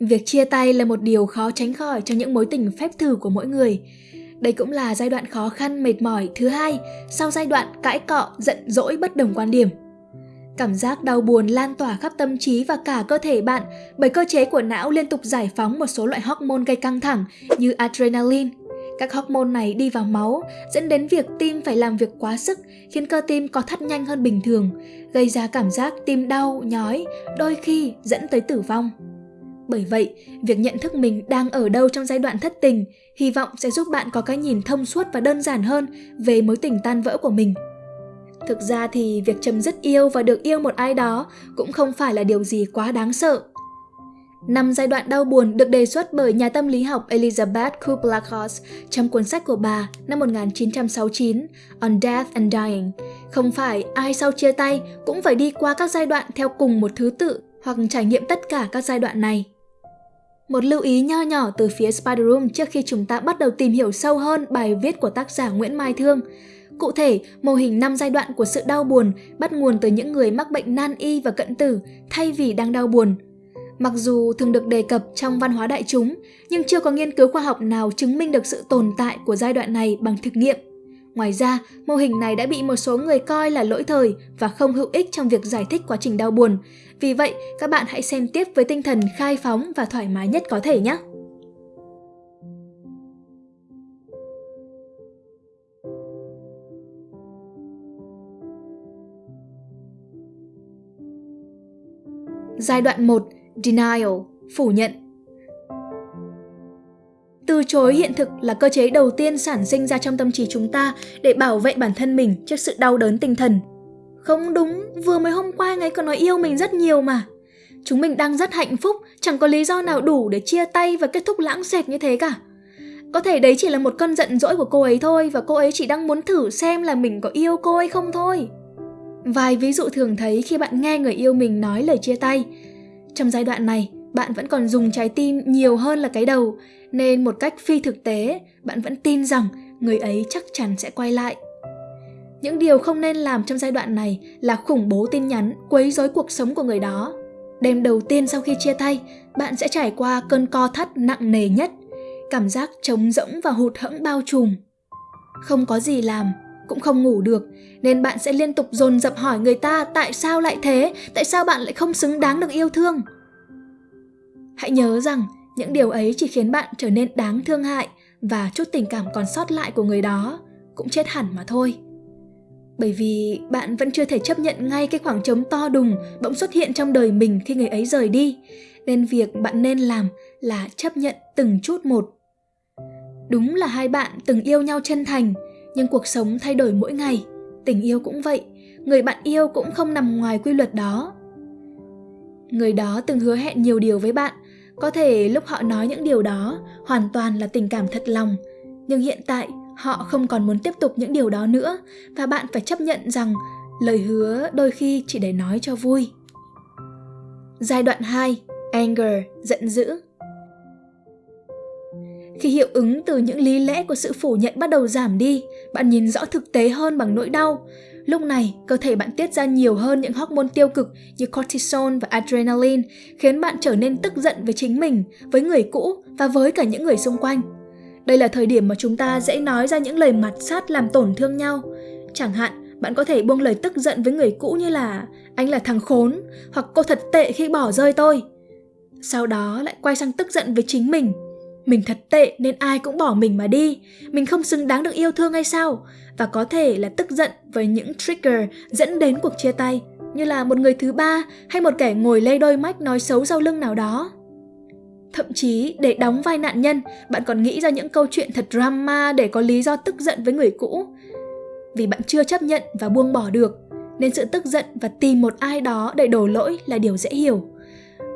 Việc chia tay là một điều khó tránh khỏi trong những mối tình phép thử của mỗi người. Đây cũng là giai đoạn khó khăn mệt mỏi thứ hai sau giai đoạn cãi cọ, giận dỗi bất đồng quan điểm. Cảm giác đau buồn lan tỏa khắp tâm trí và cả cơ thể bạn bởi cơ chế của não liên tục giải phóng một số loại hormone gây căng thẳng như adrenaline. Các hormone này đi vào máu dẫn đến việc tim phải làm việc quá sức khiến cơ tim có thắt nhanh hơn bình thường, gây ra cảm giác tim đau, nhói, đôi khi dẫn tới tử vong. Bởi vậy, việc nhận thức mình đang ở đâu trong giai đoạn thất tình hy vọng sẽ giúp bạn có cái nhìn thông suốt và đơn giản hơn về mối tình tan vỡ của mình. Thực ra thì việc chấm dứt yêu và được yêu một ai đó cũng không phải là điều gì quá đáng sợ. Năm giai đoạn đau buồn được đề xuất bởi nhà tâm lý học Elizabeth Kubler-Ross trong cuốn sách của bà năm 1969 On Death and Dying. Không phải ai sau chia tay cũng phải đi qua các giai đoạn theo cùng một thứ tự hoặc trải nghiệm tất cả các giai đoạn này. Một lưu ý nho nhỏ từ phía Spider Room trước khi chúng ta bắt đầu tìm hiểu sâu hơn bài viết của tác giả Nguyễn Mai Thương. Cụ thể, mô hình 5 giai đoạn của sự đau buồn bắt nguồn từ những người mắc bệnh nan y và cận tử thay vì đang đau buồn. Mặc dù thường được đề cập trong văn hóa đại chúng, nhưng chưa có nghiên cứu khoa học nào chứng minh được sự tồn tại của giai đoạn này bằng thực nghiệm. Ngoài ra, mô hình này đã bị một số người coi là lỗi thời và không hữu ích trong việc giải thích quá trình đau buồn. Vì vậy, các bạn hãy xem tiếp với tinh thần khai phóng và thoải mái nhất có thể nhé! Giai đoạn 1. Denial, phủ nhận từ chối hiện thực là cơ chế đầu tiên sản sinh ra trong tâm trí chúng ta để bảo vệ bản thân mình trước sự đau đớn tinh thần. Không đúng, vừa mới hôm qua anh ấy còn nói yêu mình rất nhiều mà. Chúng mình đang rất hạnh phúc, chẳng có lý do nào đủ để chia tay và kết thúc lãng xẹt như thế cả. Có thể đấy chỉ là một cơn giận dỗi của cô ấy thôi và cô ấy chỉ đang muốn thử xem là mình có yêu cô ấy không thôi. Vài ví dụ thường thấy khi bạn nghe người yêu mình nói lời chia tay. Trong giai đoạn này, bạn vẫn còn dùng trái tim nhiều hơn là cái đầu, nên một cách phi thực tế, bạn vẫn tin rằng người ấy chắc chắn sẽ quay lại. Những điều không nên làm trong giai đoạn này là khủng bố tin nhắn, quấy rối cuộc sống của người đó. Đêm đầu tiên sau khi chia tay, bạn sẽ trải qua cơn co thắt nặng nề nhất, cảm giác trống rỗng và hụt hẫng bao trùm. Không có gì làm, cũng không ngủ được, nên bạn sẽ liên tục dồn dập hỏi người ta tại sao lại thế, tại sao bạn lại không xứng đáng được yêu thương. Hãy nhớ rằng những điều ấy chỉ khiến bạn trở nên đáng thương hại và chút tình cảm còn sót lại của người đó cũng chết hẳn mà thôi. Bởi vì bạn vẫn chưa thể chấp nhận ngay cái khoảng trống to đùng bỗng xuất hiện trong đời mình khi người ấy rời đi, nên việc bạn nên làm là chấp nhận từng chút một. Đúng là hai bạn từng yêu nhau chân thành, nhưng cuộc sống thay đổi mỗi ngày, tình yêu cũng vậy, người bạn yêu cũng không nằm ngoài quy luật đó. Người đó từng hứa hẹn nhiều điều với bạn, có thể lúc họ nói những điều đó hoàn toàn là tình cảm thật lòng, nhưng hiện tại họ không còn muốn tiếp tục những điều đó nữa và bạn phải chấp nhận rằng lời hứa đôi khi chỉ để nói cho vui. Giai đoạn 2, anger, giận dữ. Khi hiệu ứng từ những lý lẽ của sự phủ nhận bắt đầu giảm đi, bạn nhìn rõ thực tế hơn bằng nỗi đau. Lúc này, cơ thể bạn tiết ra nhiều hơn những hormone tiêu cực như cortisol và adrenaline, khiến bạn trở nên tức giận với chính mình, với người cũ và với cả những người xung quanh. Đây là thời điểm mà chúng ta dễ nói ra những lời mặt sát làm tổn thương nhau. Chẳng hạn, bạn có thể buông lời tức giận với người cũ như là anh là thằng khốn hoặc cô thật tệ khi bỏ rơi tôi. Sau đó lại quay sang tức giận với chính mình mình thật tệ nên ai cũng bỏ mình mà đi. Mình không xứng đáng được yêu thương hay sao? Và có thể là tức giận với những trigger dẫn đến cuộc chia tay, như là một người thứ ba hay một kẻ ngồi lê đôi mắt nói xấu sau lưng nào đó. Thậm chí, để đóng vai nạn nhân, bạn còn nghĩ ra những câu chuyện thật drama để có lý do tức giận với người cũ. Vì bạn chưa chấp nhận và buông bỏ được, nên sự tức giận và tìm một ai đó để đổ lỗi là điều dễ hiểu.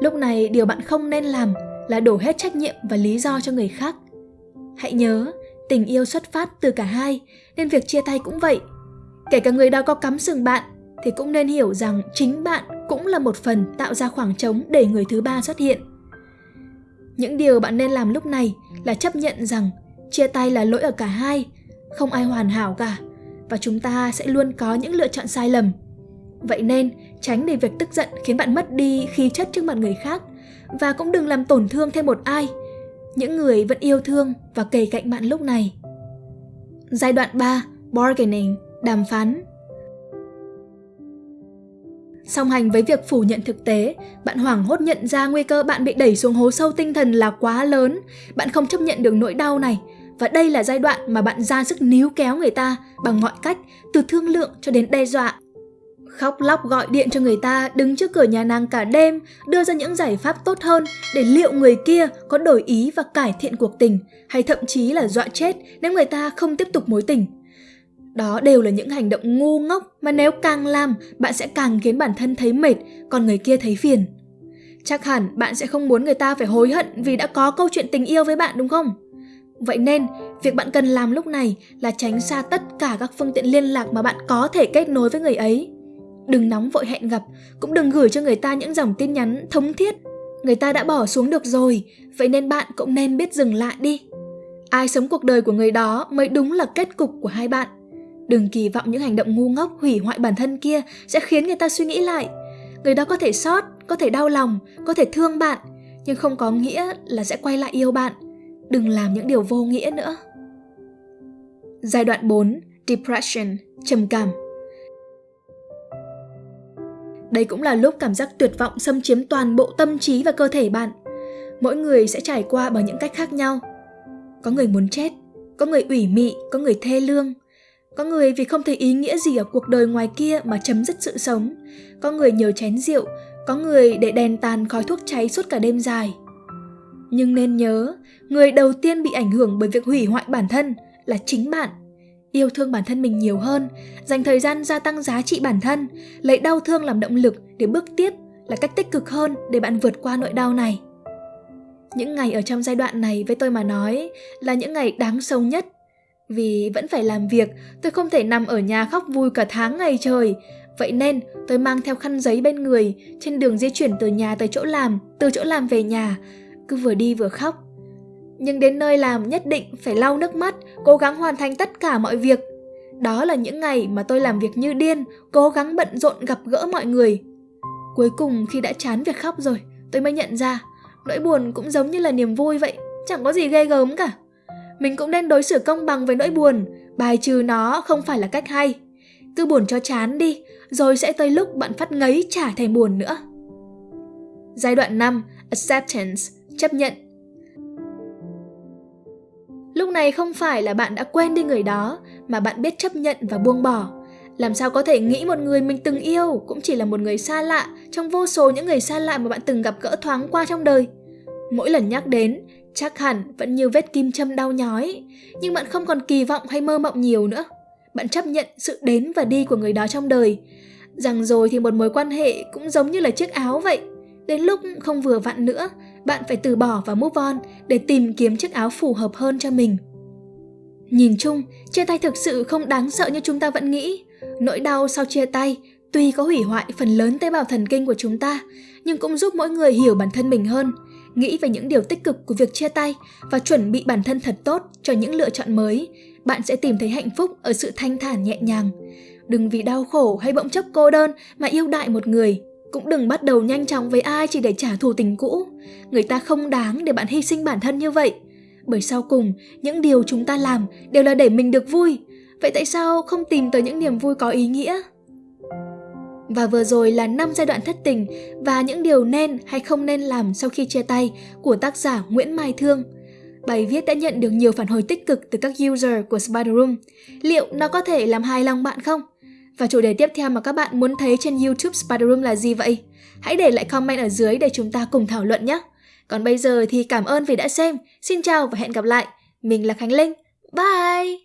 Lúc này, điều bạn không nên làm là đổ hết trách nhiệm và lý do cho người khác. Hãy nhớ, tình yêu xuất phát từ cả hai, nên việc chia tay cũng vậy. Kể cả người đó có cắm sừng bạn, thì cũng nên hiểu rằng chính bạn cũng là một phần tạo ra khoảng trống để người thứ ba xuất hiện. Những điều bạn nên làm lúc này là chấp nhận rằng chia tay là lỗi ở cả hai, không ai hoàn hảo cả, và chúng ta sẽ luôn có những lựa chọn sai lầm. Vậy nên tránh để việc tức giận khiến bạn mất đi khí chất trước mặt người khác và cũng đừng làm tổn thương thêm một ai. Những người vẫn yêu thương và kề cạnh bạn lúc này. Giai đoạn 3, bargaining, đàm phán. Song hành với việc phủ nhận thực tế, bạn hoảng hốt nhận ra nguy cơ bạn bị đẩy xuống hố sâu tinh thần là quá lớn. Bạn không chấp nhận được nỗi đau này. Và đây là giai đoạn mà bạn ra sức níu kéo người ta bằng mọi cách, từ thương lượng cho đến đe dọa. Khóc lóc gọi điện cho người ta đứng trước cửa nhà nàng cả đêm, đưa ra những giải pháp tốt hơn để liệu người kia có đổi ý và cải thiện cuộc tình, hay thậm chí là dọa chết nếu người ta không tiếp tục mối tình. Đó đều là những hành động ngu ngốc mà nếu càng làm, bạn sẽ càng khiến bản thân thấy mệt, còn người kia thấy phiền. Chắc hẳn bạn sẽ không muốn người ta phải hối hận vì đã có câu chuyện tình yêu với bạn đúng không? Vậy nên, việc bạn cần làm lúc này là tránh xa tất cả các phương tiện liên lạc mà bạn có thể kết nối với người ấy. Đừng nóng vội hẹn gặp, cũng đừng gửi cho người ta những dòng tin nhắn thống thiết. Người ta đã bỏ xuống được rồi, vậy nên bạn cũng nên biết dừng lại đi. Ai sống cuộc đời của người đó mới đúng là kết cục của hai bạn. Đừng kỳ vọng những hành động ngu ngốc hủy hoại bản thân kia sẽ khiến người ta suy nghĩ lại. Người đó có thể sót, có thể đau lòng, có thể thương bạn, nhưng không có nghĩa là sẽ quay lại yêu bạn. Đừng làm những điều vô nghĩa nữa. Giai đoạn 4, Depression, trầm cảm. Đây cũng là lúc cảm giác tuyệt vọng xâm chiếm toàn bộ tâm trí và cơ thể bạn. Mỗi người sẽ trải qua bằng những cách khác nhau. Có người muốn chết, có người ủy mị, có người thê lương, có người vì không thấy ý nghĩa gì ở cuộc đời ngoài kia mà chấm dứt sự sống. Có người nhờ chén rượu, có người để đèn tàn khói thuốc cháy suốt cả đêm dài. Nhưng nên nhớ, người đầu tiên bị ảnh hưởng bởi việc hủy hoại bản thân là chính bạn. Yêu thương bản thân mình nhiều hơn, dành thời gian gia tăng giá trị bản thân, lấy đau thương làm động lực để bước tiếp là cách tích cực hơn để bạn vượt qua nỗi đau này. Những ngày ở trong giai đoạn này với tôi mà nói là những ngày đáng sâu nhất vì vẫn phải làm việc, tôi không thể nằm ở nhà khóc vui cả tháng ngày trời. Vậy nên tôi mang theo khăn giấy bên người, trên đường di chuyển từ nhà tới chỗ làm, từ chỗ làm về nhà, cứ vừa đi vừa khóc. Nhưng đến nơi làm nhất định phải lau nước mắt, cố gắng hoàn thành tất cả mọi việc. Đó là những ngày mà tôi làm việc như điên, cố gắng bận rộn gặp gỡ mọi người. Cuối cùng khi đã chán việc khóc rồi, tôi mới nhận ra, nỗi buồn cũng giống như là niềm vui vậy, chẳng có gì ghê gớm cả mình cũng nên đối xử công bằng với nỗi buồn, bài trừ nó không phải là cách hay. Cứ buồn cho chán đi, rồi sẽ tới lúc bạn phát ngấy chả thèm buồn nữa. Giai đoạn 5, acceptance, chấp nhận. Lúc này không phải là bạn đã quên đi người đó, mà bạn biết chấp nhận và buông bỏ. Làm sao có thể nghĩ một người mình từng yêu cũng chỉ là một người xa lạ trong vô số những người xa lạ mà bạn từng gặp gỡ thoáng qua trong đời. Mỗi lần nhắc đến, Chắc hẳn vẫn như vết kim châm đau nhói, nhưng bạn không còn kỳ vọng hay mơ mộng nhiều nữa. Bạn chấp nhận sự đến và đi của người đó trong đời. Rằng rồi thì một mối quan hệ cũng giống như là chiếc áo vậy. Đến lúc không vừa vặn nữa, bạn phải từ bỏ và move on để tìm kiếm chiếc áo phù hợp hơn cho mình. Nhìn chung, chia tay thực sự không đáng sợ như chúng ta vẫn nghĩ. Nỗi đau sau chia tay tuy có hủy hoại phần lớn tế bào thần kinh của chúng ta, nhưng cũng giúp mỗi người hiểu bản thân mình hơn, nghĩ về những điều tích cực của việc chia tay và chuẩn bị bản thân thật tốt cho những lựa chọn mới, bạn sẽ tìm thấy hạnh phúc ở sự thanh thản nhẹ nhàng. Đừng vì đau khổ hay bỗng chốc cô đơn mà yêu đại một người. Cũng đừng bắt đầu nhanh chóng với ai chỉ để trả thù tình cũ. Người ta không đáng để bạn hy sinh bản thân như vậy. Bởi sau cùng, những điều chúng ta làm đều là để mình được vui. Vậy tại sao không tìm tới những niềm vui có ý nghĩa? Và vừa rồi là 5 giai đoạn thất tình và những điều nên hay không nên làm sau khi chia tay của tác giả Nguyễn Mai Thương. Bài viết đã nhận được nhiều phản hồi tích cực từ các user của Spider Room. Liệu nó có thể làm hài lòng bạn không? Và chủ đề tiếp theo mà các bạn muốn thấy trên YouTube Spider Room là gì vậy? Hãy để lại comment ở dưới để chúng ta cùng thảo luận nhé! Còn bây giờ thì cảm ơn vì đã xem. Xin chào và hẹn gặp lại. Mình là Khánh Linh. Bye!